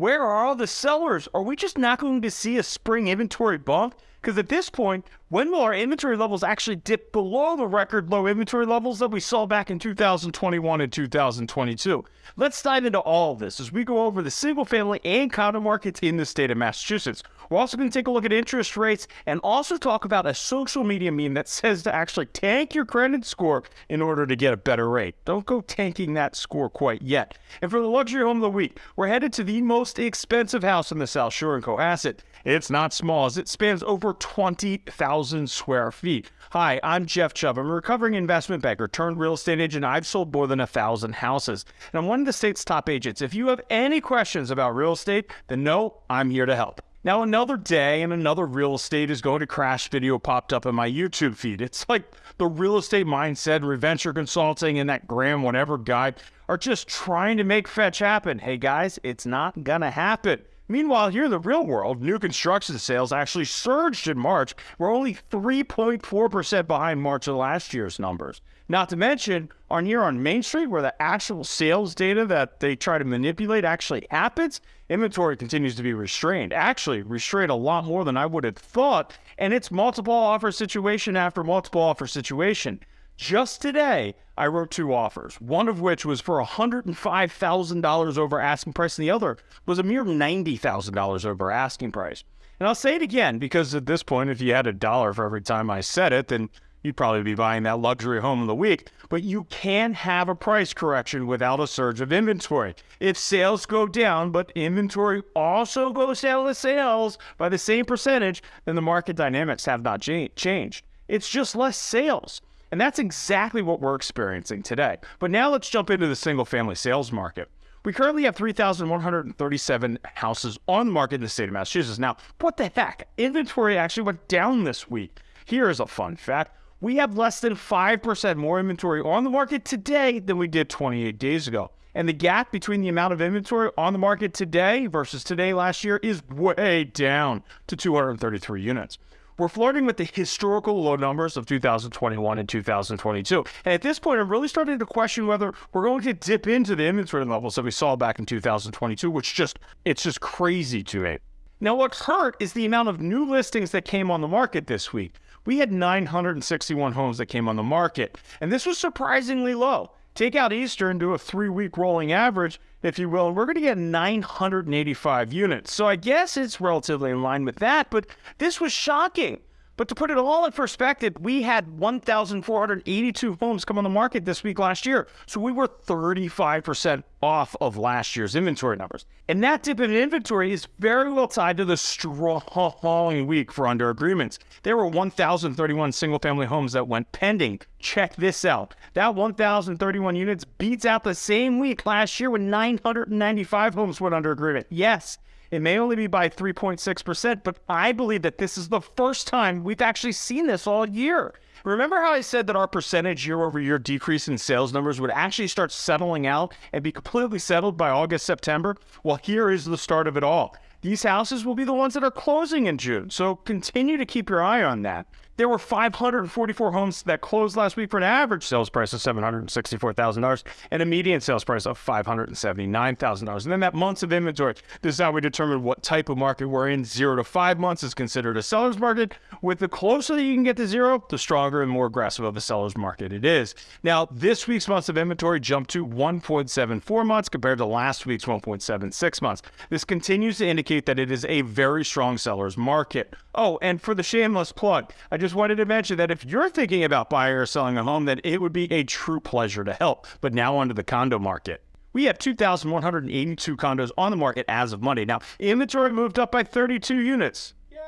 Where are all the sellers? Are we just not going to see a spring inventory bump? Because at this point, when will our inventory levels actually dip below the record low inventory levels that we saw back in 2021 and 2022? Let's dive into all of this as we go over the single family and condo markets in the state of Massachusetts. We're also going to take a look at interest rates and also talk about a social media meme that says to actually tank your credit score in order to get a better rate. Don't go tanking that score quite yet. And for the luxury home of the week, we're headed to the most expensive house in the South Shore in Cohasset. It's not small as it spans over 20,000 square feet. Hi, I'm Jeff Chubb. I'm a recovering investment banker turned real estate agent. I've sold more than a thousand houses, and I'm one of the state's top agents. If you have any questions about real estate, then know I'm here to help. Now, another day and another real estate is going to crash video popped up in my YouTube feed. It's like the real estate mindset, Reventure Consulting, and that Graham whatever guy are just trying to make fetch happen. Hey guys, it's not gonna happen. Meanwhile, here in the real world, new construction sales actually surged in March. We're only 3.4% behind March of last year's numbers. Not to mention, on here on Main Street, where the actual sales data that they try to manipulate actually happens, inventory continues to be restrained. Actually, restrained a lot more than I would have thought, and it's multiple offer situation after multiple offer situation. Just today, I wrote two offers, one of which was for $105,000 over asking price, and the other was a mere $90,000 over asking price. And I'll say it again because at this point, if you had a dollar for every time I said it, then you'd probably be buying that luxury home of the week. But you can have a price correction without a surge of inventory. If sales go down, but inventory also goes down with sales by the same percentage, then the market dynamics have not changed. It's just less sales. And that's exactly what we're experiencing today. But now let's jump into the single family sales market. We currently have 3,137 houses on the market in the state of Massachusetts. Now, what the heck? Inventory actually went down this week. Here is a fun fact. We have less than 5% more inventory on the market today than we did 28 days ago. And the gap between the amount of inventory on the market today versus today last year is way down to 233 units. We're flirting with the historical low numbers of 2021 and 2022. And at this point, I'm really starting to question whether we're going to dip into the inventory levels that we saw back in 2022, which just, it's just crazy to me. Now, what hurt is the amount of new listings that came on the market this week. We had 961 homes that came on the market, and this was surprisingly low. Take out Easter and do a three week rolling average, if you will, and we're going to get 985 units. So I guess it's relatively in line with that, but this was shocking. But to put it all in perspective, we had 1,482 homes come on the market this week last year. So we were 35% off of last year's inventory numbers. And that dip in inventory is very well tied to the strong week for under agreements. There were 1,031 single family homes that went pending. Check this out. That 1,031 units beats out the same week last year when 995 homes went under agreement. Yes, it may only be by 3.6%, but I believe that this is the first time we've actually seen this all year. Remember how I said that our percentage year over year decrease in sales numbers would actually start settling out and be completely settled by August, September? Well, here is the start of it all. These houses will be the ones that are closing in June, so continue to keep your eye on that. There were 544 homes that closed last week for an average sales price of $764,000 and a median sales price of $579,000. And then that months of inventory. This is how we determine what type of market we're in. Zero to five months is considered a seller's market. With the closer that you can get to zero, the stronger and more aggressive of a seller's market it is. Now, this week's months of inventory jumped to 1.74 months compared to last week's 1.76 months. This continues to indicate that it is a very strong seller's market. Oh, and for the shameless plug, I just wanted to mention that if you're thinking about buying or selling a home, then it would be a true pleasure to help. But now onto the condo market. We have 2,182 condos on the market as of Monday. Now, inventory moved up by 32 units. Yay!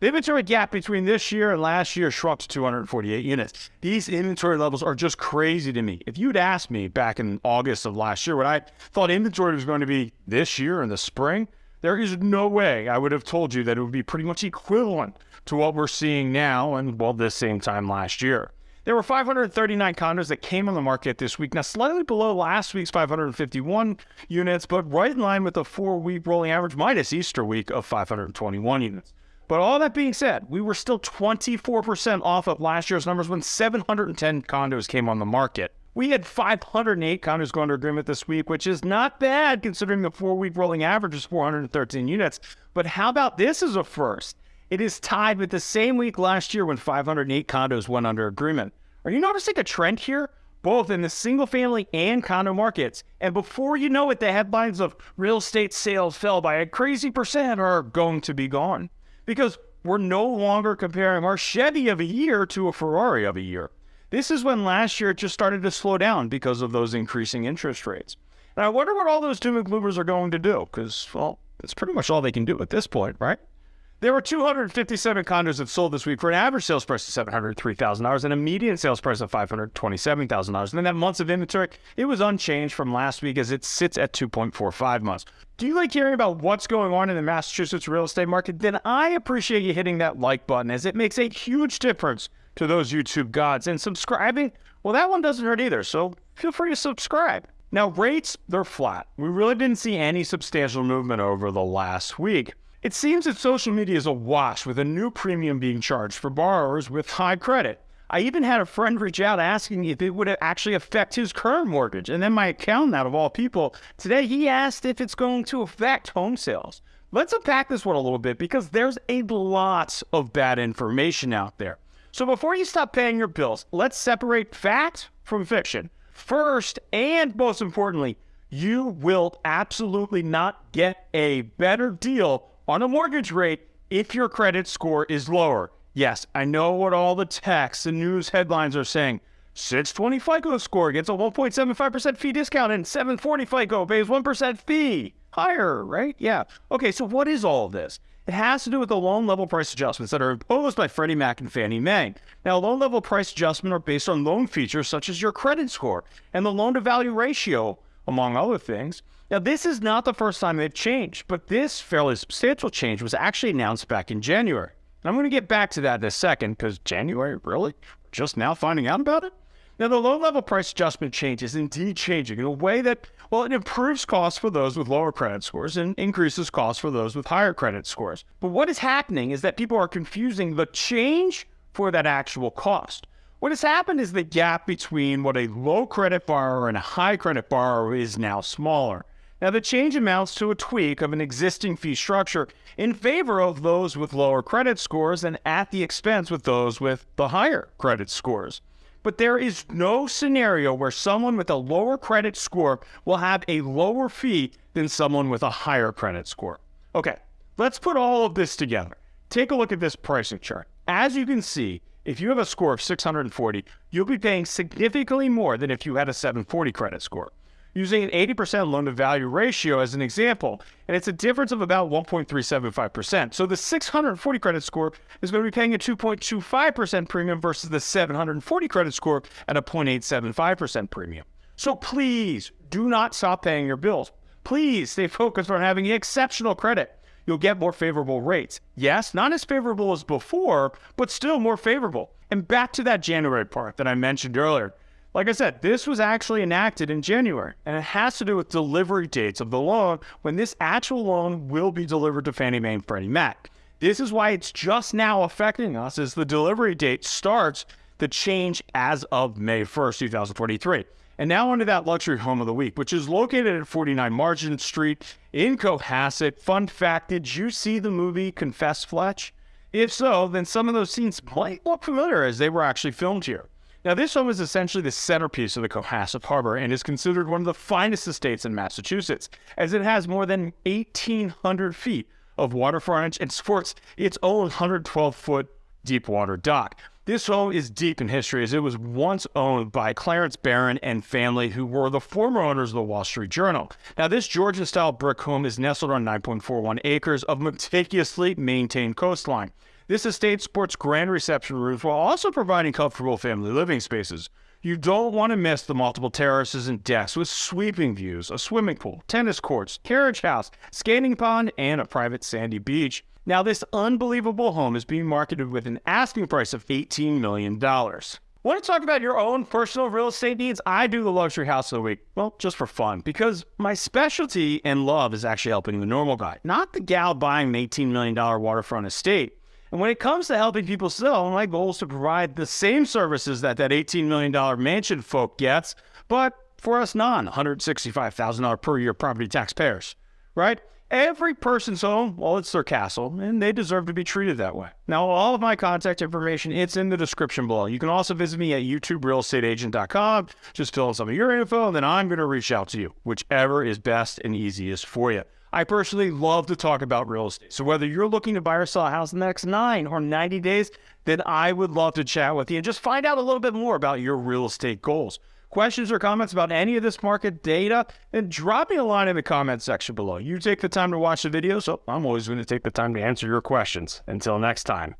The inventory gap between this year and last year shrunk to 248 units. These inventory levels are just crazy to me. If you'd asked me back in August of last year what I thought inventory was going to be this year in the spring, there is no way I would have told you that it would be pretty much equivalent to what we're seeing now and, well, this same time last year. There were 539 condos that came on the market this week. Now, slightly below last week's 551 units, but right in line with the four week rolling average minus Easter week of 521 units. But all that being said, we were still 24% off of last year's numbers when 710 condos came on the market. We had 508 condos go under agreement this week, which is not bad considering the four week rolling average is 413 units. But how about this as a first? It is tied with the same week last year when 508 condos went under agreement. Are you noticing a trend here? Both in the single family and condo markets. And before you know it, the headlines of real estate sales fell by a crazy percent are going to be gone. Because we're no longer comparing our Chevy of a year to a Ferrari of a year. This is when last year it just started to slow down because of those increasing interest rates. And I wonder what all those doom and gloomers are going to do, because, well, that's pretty much all they can do at this point, right? There were 257 condos that sold this week for an average sales price of $703,000 and a median sales price of $527,000. And then that months of inventory, it was unchanged from last week as it sits at 2.45 months. Do you like hearing about what's going on in the Massachusetts real estate market? Then I appreciate you hitting that like button as it makes a huge difference to those YouTube gods. And subscribing, well, that one doesn't hurt either. So feel free to subscribe. Now, rates, they're flat. We really didn't see any substantial movement over the last week. It seems that social media is awash with a new premium being charged for borrowers with high credit. I even had a friend reach out asking if it would actually affect his current mortgage. And then my accountant, out of all people, today he asked if it's going to affect home sales. Let's unpack this one a little bit because there's a lot of bad information out there. So before you stop paying your bills, let's separate fact from fiction. First, and most importantly, you will absolutely not get a better deal on a mortgage rate if your credit score is lower. Yes, I know what all the texts and news headlines are saying. 620 FICO score gets a 1.75% fee discount and 740 FICO pays 1% fee. Higher, right? Yeah. Okay, so what is all this? It has to do with the loan level price adjustments that are imposed by Freddie Mac and Fannie Mae. Now, loan level price adjustment are based on loan features such as your credit score and the loan to value ratio, among other things. Now, this is not the first time they've changed, but this fairly substantial change was actually announced back in January. And I'm going to get back to that in a second because January, really? Just now finding out about it? Now, the loan level price adjustment change is indeed changing in a way that, well, it improves costs for those with lower credit scores and increases costs for those with higher credit scores. But what is happening is that people are confusing the change for that actual cost. What has happened is the gap between what a low credit borrower and a high credit borrower is now smaller. Now, the change amounts to a tweak of an existing fee structure in favor of those with lower credit scores and at the expense with those with the higher credit scores but there is no scenario where someone with a lower credit score will have a lower fee than someone with a higher credit score. Okay, let's put all of this together. Take a look at this pricing chart. As you can see, if you have a score of 640, you'll be paying significantly more than if you had a 740 credit score using an 80% loan to value ratio as an example, and it's a difference of about 1.375%. So the 640 credit score is going to be paying a 2.25% premium versus the 740 credit score at a 0.875% premium. So please do not stop paying your bills. Please stay focused on having exceptional credit. You'll get more favorable rates. Yes, not as favorable as before, but still more favorable. And back to that January part that I mentioned earlier. Like I said, this was actually enacted in January, and it has to do with delivery dates of the loan when this actual loan will be delivered to Fannie Mae and Freddie Mac. This is why it's just now affecting us as the delivery date starts the change as of May 1st, 2023. And now onto that luxury home of the week, which is located at 49 Margin Street in Cohasset. Fun fact, did you see the movie Confess Fletch? If so, then some of those scenes might look familiar as they were actually filmed here. Now, this home is essentially the centerpiece of the Cohasset Harbor and is considered one of the finest estates in Massachusetts, as it has more than 1,800 feet of water frontage and sports its own 112 foot deep water dock. This home is deep in history as it was once owned by Clarence Barron and family, who were the former owners of the Wall Street Journal. Now, this Georgian style brick home is nestled on 9.41 acres of meticulously maintained coastline. This estate sports grand reception rooms while also providing comfortable family living spaces. You don't want to miss the multiple terraces and decks with sweeping views, a swimming pool, tennis courts, carriage house, skating pond, and a private sandy beach. Now, this unbelievable home is being marketed with an asking price of $18 million. Want to talk about your own personal real estate needs? I do the luxury house of the week. Well, just for fun, because my specialty and love is actually helping the normal guy, not the gal buying an $18 million waterfront estate. And when it comes to helping people sell, my goal is to provide the same services that that $18 million mansion folk gets, But for us non $165,000 per year property taxpayers, right? Every person's home, well, it's their castle, and they deserve to be treated that way. Now, all of my contact information, it's in the description below. You can also visit me at youtuberealestateagent.com. Just fill in some of your info, and then I'm going to reach out to you, whichever is best and easiest for you. I personally love to talk about real estate. So whether you're looking to buy or sell a house in the next nine or 90 days, then I would love to chat with you and just find out a little bit more about your real estate goals questions or comments about any of this market data, then drop me a line in the comment section below. You take the time to watch the video, so I'm always going to take the time to answer your questions. Until next time.